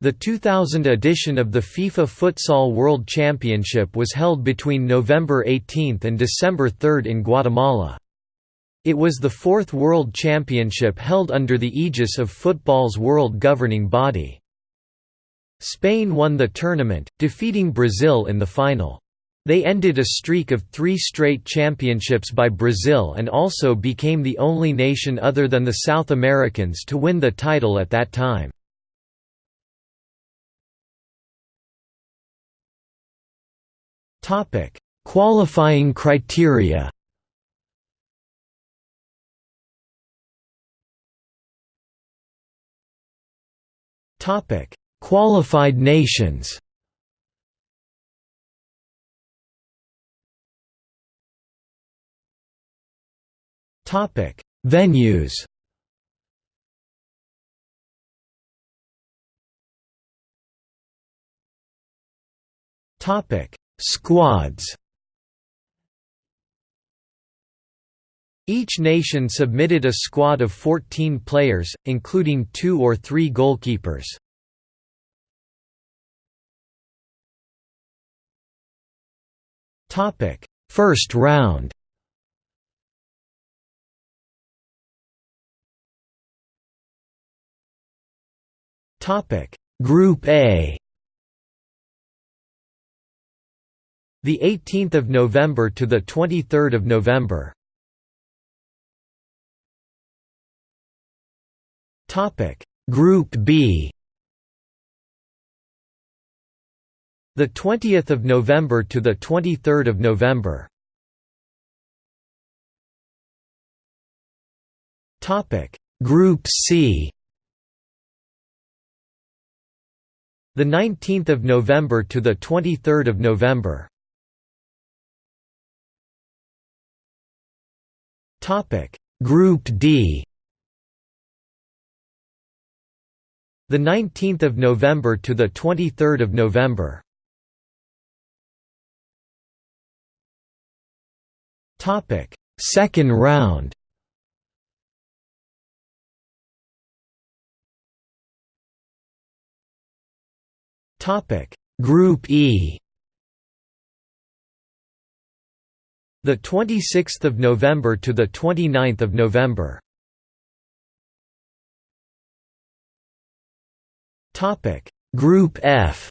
The 2000 edition of the FIFA Futsal World Championship was held between November 18 and December 3 in Guatemala. It was the fourth World Championship held under the aegis of football's world governing body. Spain won the tournament, defeating Brazil in the final. They ended a streak of three straight championships by Brazil and also became the only nation other than the South Americans to win the title at that time. Topic: Qualifying criteria. Topic: Qualified nations. Topic: Venues. Topic: Squads. Each nation submitted a squad of 14 players, including two or three goalkeepers. First round. Topic. Group A The 18th of November to the 23rd of November. Topic Group B. The 20th of November to the 23rd of November. Topic Group C. The 19th of November to the 23rd of November. Group D. The 19th of November to the 23rd of November. Topic. Second round. Topic. Group E The 26th of November to the 29th of November. Topic Group F.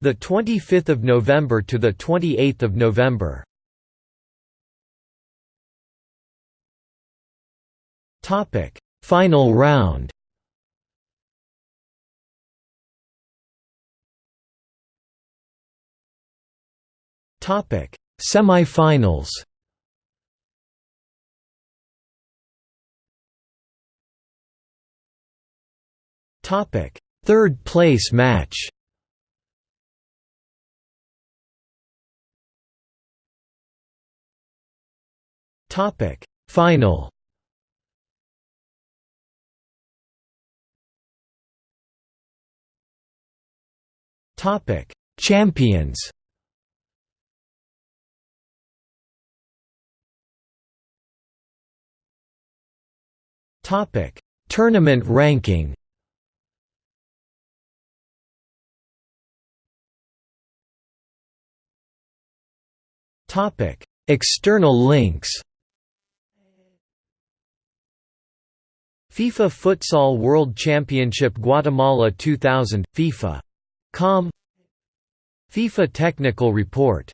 The 25th of November to the 28th of November. Topic Final round. Topic: Semi-finals. Topic: Third place match. Topic: Final. Topic: Champions. Topic: Tournament ranking. Topic: External links. FIFA Futsal World Championship Guatemala 2000 FIFA.com FIFA Technical Report